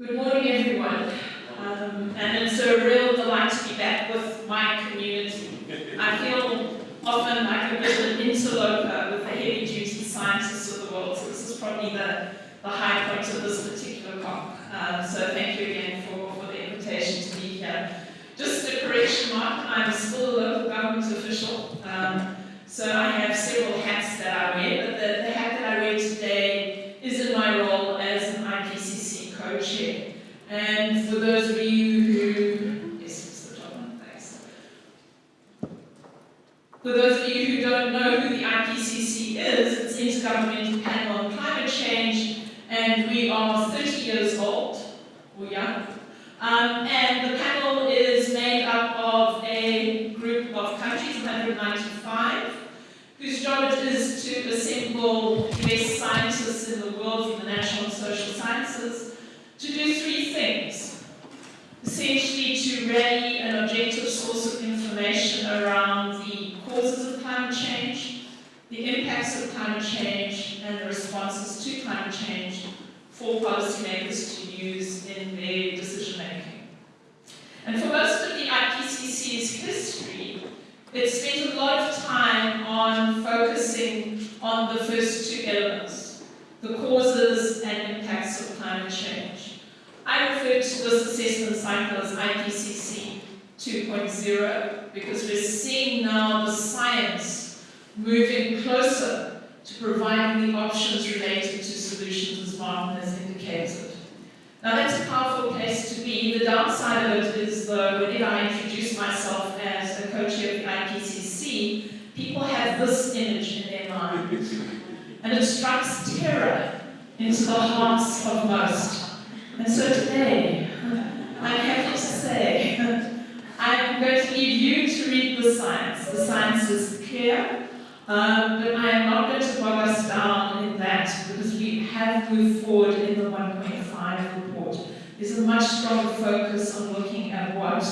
Good morning, everyone. Um, and it's a real delight to be back with my community. I feel often like a bit of an interloper with the heavy-duty scientists of the world, so this is probably the, the high point of this particular COP. Um, so thank you again for, for the invitation to be here. Just a correction mark, I'm still a local government official, um, so I have several hats that I wear, but the, the hat that I wear today is in my role as an IPCC And for those of you who, yes, it's the top one, thanks. For those of you who don't know who the IPCC is, it's the Intergovernmental Panel on Climate Change, and we are 30 years old, or young. Um, and the panel is made up of a group of countries, 195, whose job it is to assemble the best scientists in the world from the natural and social sciences to do three things. Essentially to rally an objective source of information around the causes of climate change, the impacts of climate change, and the responses to climate change for policymakers to use in their decision making. And for most of the IPCC's history, it spent a lot of time on focusing on the first two elements, the causes and impacts of climate change. I refer to this assessment cycle as IPCC 2.0 because we're seeing now the science moving closer to providing the options related to solutions as Martin has indicated. Now that's a powerful place to be. The downside of it is though, whenever I introduce myself as a co-chair of the IPCC, people have this image in their mind. And it strikes terror into the hearts of most. And so today, I have to say, I'm going to leave you to read the science. The science is clear, um, but I am not going to bog us down in that because we have moved forward in the 1.5 report. There's a much stronger focus on looking at what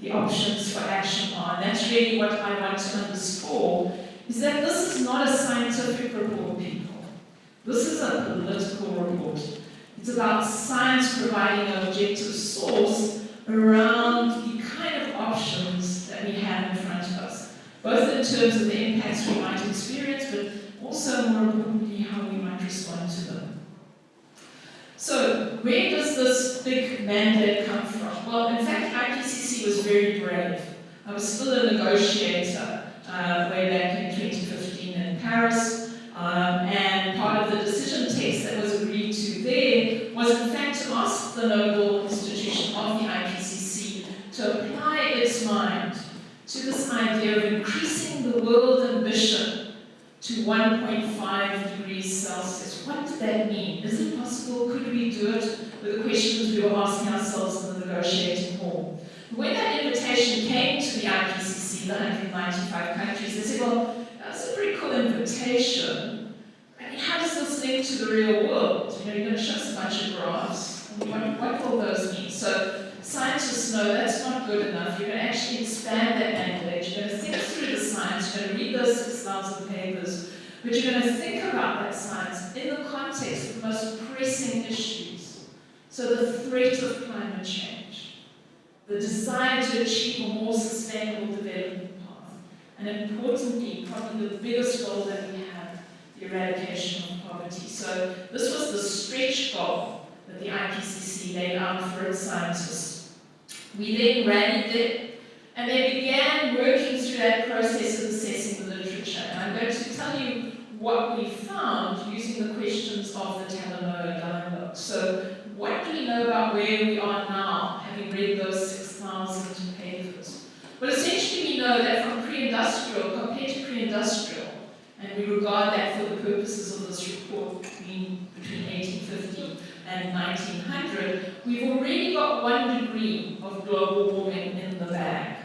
the options for action are. And that's really what I want to underscore, is that this is not a scientific report, people. This is a political report. It's about science providing an objective source around the kind of options that we have in front of us, both in terms of the impacts we might experience, but also, more importantly, how we might respond to them. So, where does this big mandate come from? Well, in fact, IPCC was very brave. I was still a negotiator uh, way back in 2015 in Paris, um, and part of the decision text that was agreed to there was in fact to ask the Nobel institution of the IPCC to apply its mind to this idea of increasing the world ambition to 1.5 degrees Celsius. What did that mean? Is it possible? Could we do it? Were the questions we were asking ourselves in the negotiating hall. When that invitation came to the IPCC, the 195 countries, they said, well, cool invitation. I mean, how does this link to the real world? You know, you're going to show us a bunch of graphs. What, what will those mean? So scientists know that's not good enough. You're going to actually expand that mandate. You're going to think through the science. You're going to read those 6,000 papers. But you're going to think about that science in the context of the most pressing issues. So the threat of climate change, the desire to achieve a more sustainable development and importantly, probably the biggest goal that we have, the eradication of poverty. So this was the stretch goal that the IPCC laid out for its scientists. We then rallied them, and they began working through that process of assessing the literature. And I'm going to tell you what we found using the questions of the Talanoa dialogue. So what do we know about where we are now, having read those 6,000 papers? Well, essentially we know that from pre-industrial, compared to pre-industrial, and we regard that for the purposes of this report between, between 1850 and 1900, we've already got one degree of global warming in the bag.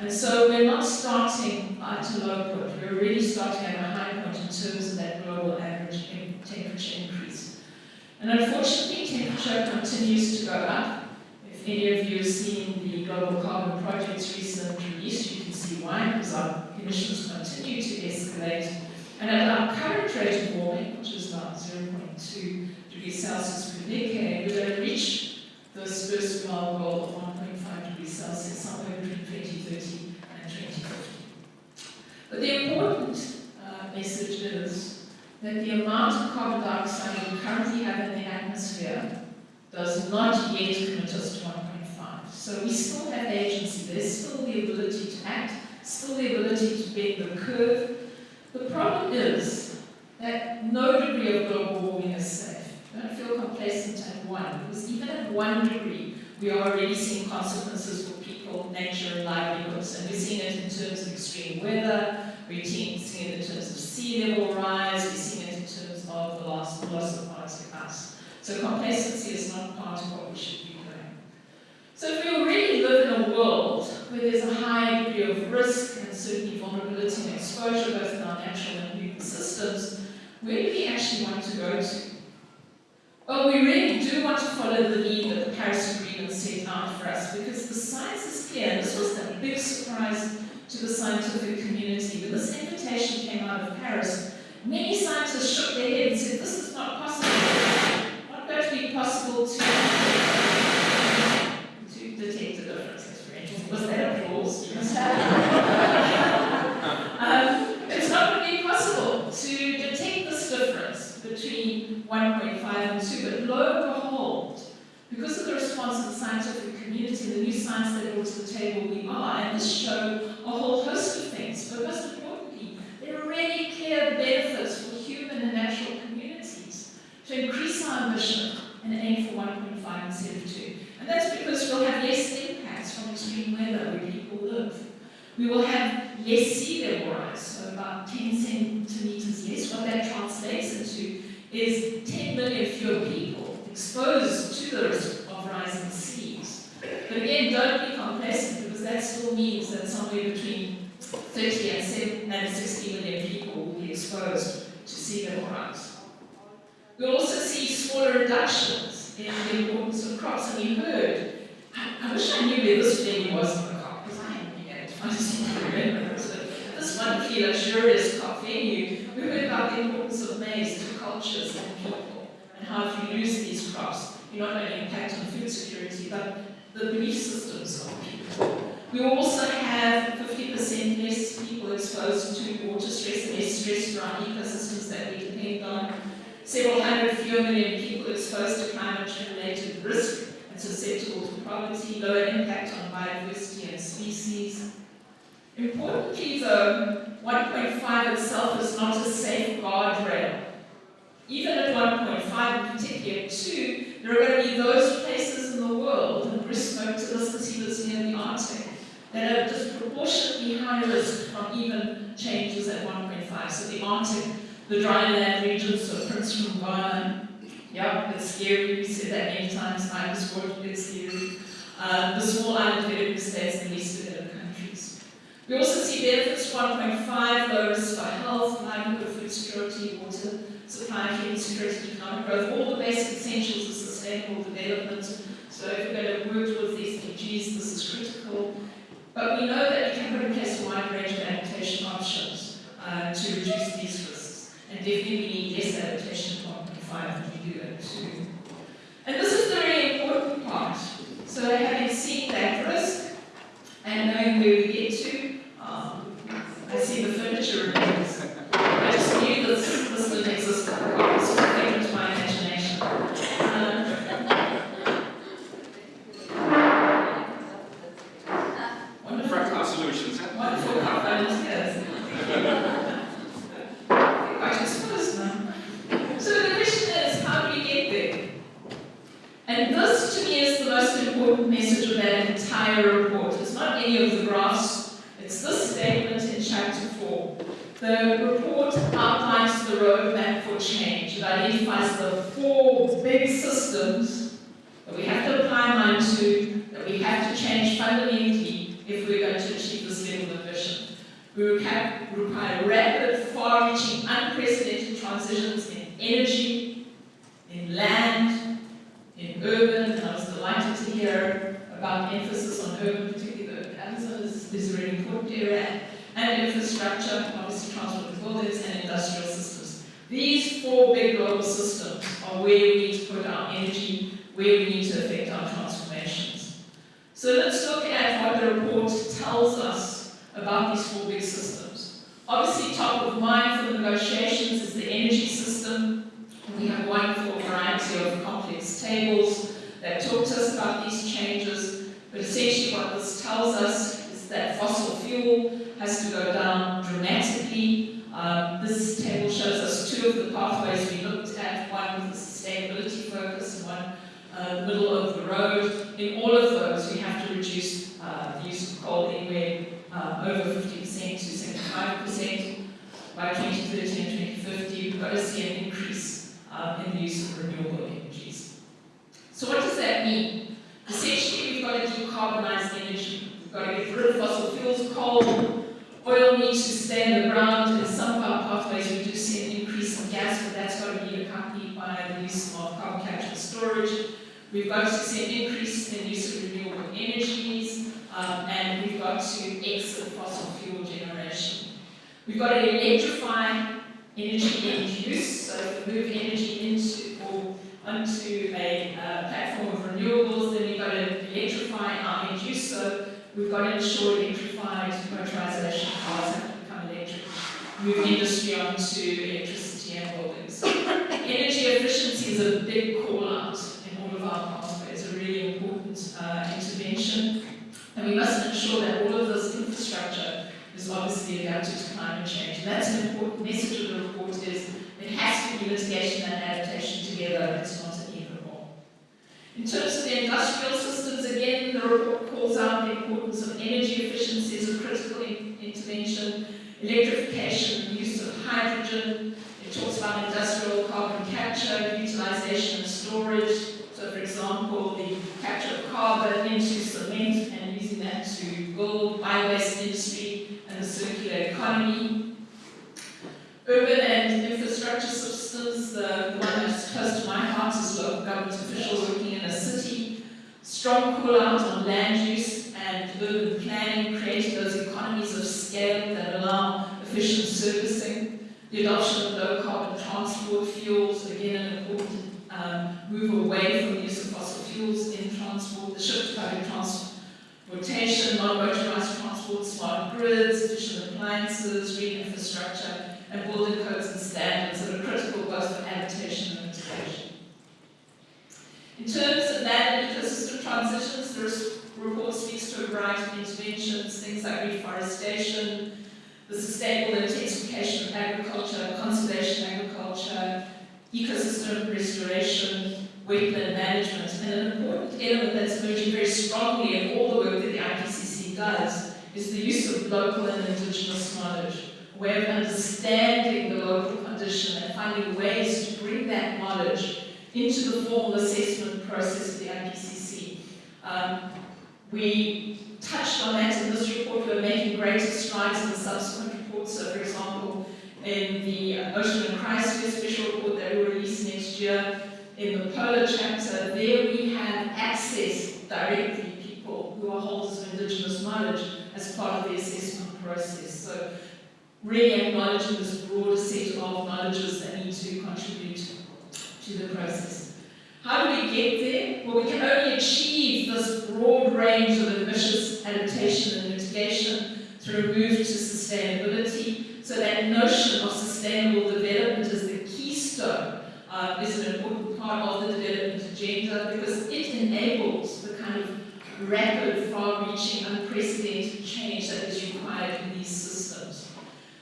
And so we're not starting uh, at a low point, we're really starting at a high point in terms of that global average temperature increase. And unfortunately, temperature continues to go up. If any of you have seen the Global Carbon Project's recent release, why, because our emissions continue to escalate. And at our current rate of warming, which is about 0.2 degrees Celsius per decade, we're going to reach this first global goal of 1.5 degrees Celsius somewhere between 2030 and 2050. But the important uh, message is that the amount of carbon dioxide we currently have in the atmosphere does not yet commit us to 1.5. So we still have agency, there's still the ability to act, still the ability to bend the curve. The problem is that no degree of global warming is safe. Don't feel complacent at one, because even at one degree, we are already seeing consequences for people, nature, and livelihoods, and we're seeing it in terms of extreme weather, we're seeing it in terms of sea level rise, we're seeing it in terms of the loss, loss of Arctic ice. So complacency is not part of what we should be doing. So if we already live in a world where there's a high degree of risk and certainly vulnerability and exposure both in our natural and human systems, where do we actually want to go to? Well, we really do want to follow the lead that the Paris Agreement set out for us because the science is clear. And this was a big surprise to the scientific community. When this invitation came out of Paris, many scientists shook their head and said, this is not possible. Not going to be possible to, to detect a difference. Was that um, it's not going to be possible to detect this difference between 1.5 and 2, but lo and behold, because of the response of the scientific community, the new science that brought to the table we are, and this showed a whole host of things, but most importantly, there are really clear benefits for human and natural communities to increase our ambition and aim for 1.5 instead of 2. And that's because we'll have less impacts from extreme weather people live. We will have less sea level rise, so about 10 centimeters less. What that translates into is 10 million fewer people exposed to the risk of rising seas. But again, don't be complacent because that still means that somewhere between 30 and, 7, and 60 million people will be exposed to sea level rise. We'll also see smaller reductions in the importance of crops. And we heard, I, I wish I knew where this venue was in the COP, because I haven't been able to find it remember. So wonderfully luxurious COP venue, we heard about the importance of maize to cultures and people, and how if you lose these crops, you not only impact on food security, but the belief systems of people. We also have 50% less people exposed to water stress, less stress around ecosystems that we depend on, several hundred fewer million people exposed to climate-related risk and susceptible to poverty, lower impact on biodiversity and species. Importantly though, 1.5 itself is not a safe guardrail. Even at 1.5, and particularly at 2, there are going to be those places in the world, and Chris spoke to this as he was near the Arctic, that are disproportionately high risk from even changes at 1.5. So the Arctic the dryland regions, so Prince from Ghana, yeah, it's scary, we said that many times, I was working, it's scary. Um, the small island developing states least developed countries. We also see benefits 1.5, low for health, livelihood, food security, water supply, human security, economic growth, all the basic essentials of sustainable development. So if we're going to work towards the SDGs, this is critical. But we know that we can put in place a wide range of adaptation options uh, to reduce these risks. And definitely we need less adaptation to 1.5 than we do at 2. And this is the very important part. So having seen that risk and knowing where we I see the furniture remains. I just knew this, this didn't exist in the car, so it came into my imagination. Um, wonderful. Fractal solutions. huh? Wonderful components, yes. Quite exposed now. So the question is, how do we get there? And this, to me, is the most important message of that entire report. It's not any of the graphs, it's this statement in chapter 4. The report outlines the roadmap for change. It identifies the four big systems that we have to apply mind to, that we have to change fundamentally if we're going to achieve this level of vision. We require rapid, far-reaching, unprecedented transitions in energy, in land, in urban, and I was delighted to hear about emphasis on urban, particularly the Amazon is, is a really important area, and infrastructure, obviously transport and buildings, and industrial systems. These four big global systems are where we need to put our energy, where we need to affect our transformations. So let's look at what the report tells us about these four big systems. Obviously, top of mind for the negotiations is the energy system. We have a wonderful variety of complex tables that talk to us about these changes, but essentially what this tells us is that fossil fuel has to go down dramatically. Um, this table shows us two of the pathways we looked at, one with a sustainability focus and one uh, middle of the road. In all of those, we have to reduce uh, the use of coal anywhere uh, over 50% to 75% by 2030 and 2050. We've got to see an increase uh, in the use of renewable energies. So what does that mean? Essentially, we've got to decarbonize energy. We've got to get rid of fossil fuels, coal, oil needs to stay in the ground. In some of our pathways, we do see an increase in gas, but that's got to be accompanied by the use of carbon capture and storage. We've got to see an increase in the use of renewable energies, um, and we've got to exit fossil fuel generation. We've got to electrify energy end use, so if move energy into or onto a uh, platform of renewables, then we've got to electrify our end use, so we've got to ensure electrified motorization cars have to become electric, move industry onto electricity and buildings. energy efficiency is a big call out in all of our pathways, a really important uh, intervention, and we must ensure that all of this infrastructure is obviously adapted to climate change. And that's an important message of the report is it has to be mitigation and adaptation together, it's not an either or. In terms of the industrial systems, again, the report calls out the importance of energy efficiency as a critical in intervention, electrification, use of hydrogen. It talks about industrial carbon capture, utilization and storage. So, for example, the capture of carbon into cement and using that to build bio-waste industry and the circular economy. Urban and infrastructure systems, the, the one that's close to my heart is local government officials working in a city. Strong call out on land use and urban planning, creating those economies of scale that allow efficient servicing. The adoption of low carbon transport fuels, again an important um, move away from the use of fossil fuels in transport, the shift to public transportation, non-motorized transport, smart grids, efficient appliances, green infrastructure, and building codes and standards that are critical both for adaptation and mitigation. In terms of land and transitions, the report speaks to a variety of interventions, things like reforestation, the sustainable intensification of agriculture, conservation agriculture, ecosystem restoration, wetland management, and an important element that's emerging very strongly in all the work that the IPCC does is the use of local and indigenous knowledge, a way of understanding the local condition and finding ways to bring that knowledge into the formal assessment process of the IPCC. Um, we touched on that in this report. We're making greater strides in the subsequent reports. So, for example, in the Ocean and Cryosphere special report that we release next year, in the polar chapter, there we have access directly to people who are holders of indigenous knowledge as part of the assessment process. So really acknowledging this broader set of knowledges that need to contribute to the process. How do we get there? Well, we can only achieve this broad range of ambitious adaptation and mitigation through a move to sustainability. So that notion of sustainable development is the keystone, uh, is an important part of the development agenda because it enables the kind of rapid, far-reaching, unprecedented change that is required in these systems.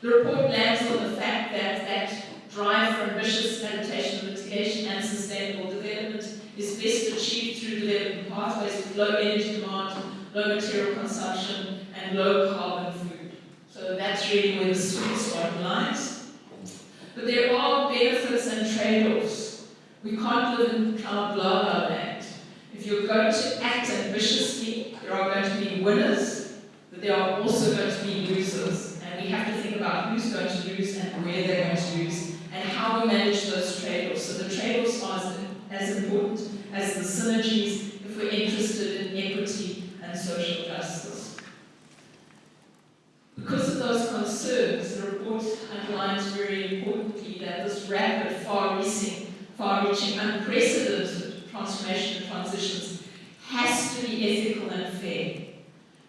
The report lands on the fact that that drive for ambitious adaptation, mitigation, and sustainable development is best achieved through development pathways with low energy demand, low material consumption, and low carbon food. So that's really where the sweet spot lies. But there are benefits and trade-offs. We can't live in cloud blah land. If you're going to act ambitiously, there are going to be winners, but there are also going to be losers. And we have to think about who's going to lose and where they're going to lose and manage those trade-offs. So the trade-offs are as, as important as the synergies if we're interested in equity and social justice. Because of those concerns, the report underlines very importantly that this rapid, far-reaching, far-reaching, unprecedented transformation and transitions has to be ethical and fair.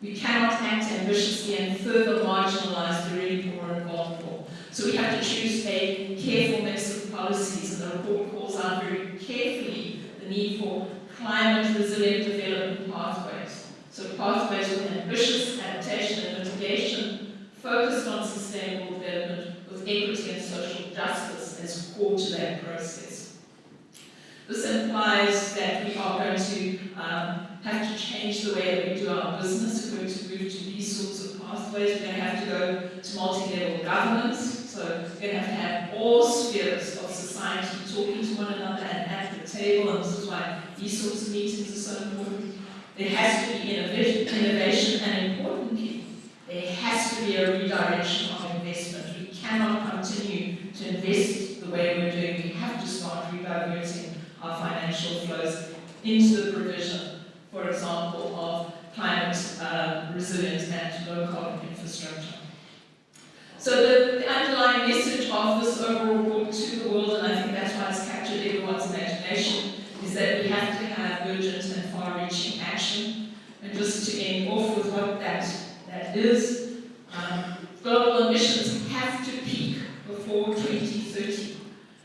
We cannot act ambitiously and further marginalize the really poor and vulnerable. So we have to choose a careful mix of policies, and the report calls out very carefully the need for climate resilient development pathways. So pathways with ambitious adaptation and mitigation focused on sustainable development with equity and social justice as core to that process. This implies that we are going to um, have to change the way that we do our business. We're going to move to these sorts of pathways. We're going to have to go to multi-level governance. So we're going to have to have all spheres of society talking to one another and at the table. And these sorts of meetings are so important. There has to be innovation, and importantly, there has to be a redirection of investment. We cannot continue to invest the way we're doing. We have to start rediverting our financial flows into the provision, for example, of climate uh, resilient and low carbon infrastructure. So the, the, underlying message of this overall report to the world, and I think that's why it's captured everyone's imagination, is that we have to have urgent and far-reaching action. And just to end off with what that, that is, um, global emissions have to peak before 2030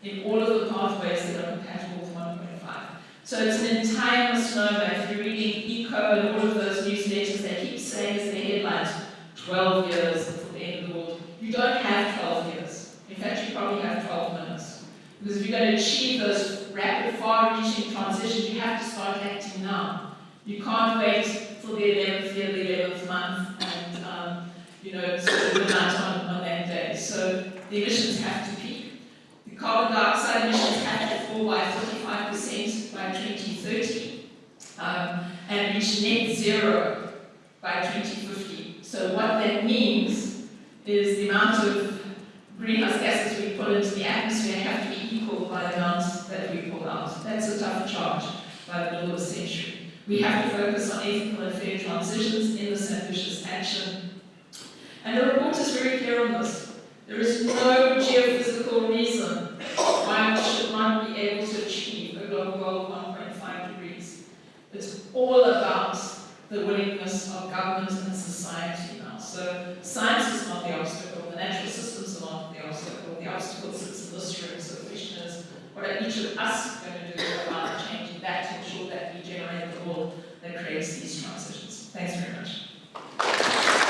in all of the pathways that are compatible with 1.5. So it's an entire misnomer. If you're reading ECO and all of those newsletters, they keep saying as their headlines, 12 years until the end of the world. You don't have 12 years. In fact, you probably have 12 minutes. Because if you're going to achieve those rapid, far-reaching transitions, you have to start acting now. You can't wait till the 11th year, the 11th month, and um, you know, sort of on, on that day. So the emissions have to peak. The carbon dioxide emissions have to fall by 45% by 2030 um, and reach net zero by 2050. So what that means is the amount of greenhouse gases we put into the atmosphere have to be equal by the amount that we pull out. That's a tough charge by the middle of the century. We have to focus on ethical and fair transitions in this ambitious action. And the report is very clear on this. There is no geophysical reason why we should not be able to achieve a global goal of 1.5 degrees. It's all about the willingness of government and society now. So science is not the obstacle, the natural systems are not the obstacle. The obstacle sits in this room. So the question is, what are each of us going to do about changing that to ensure that we generate the world that creates these transitions. Thanks very much.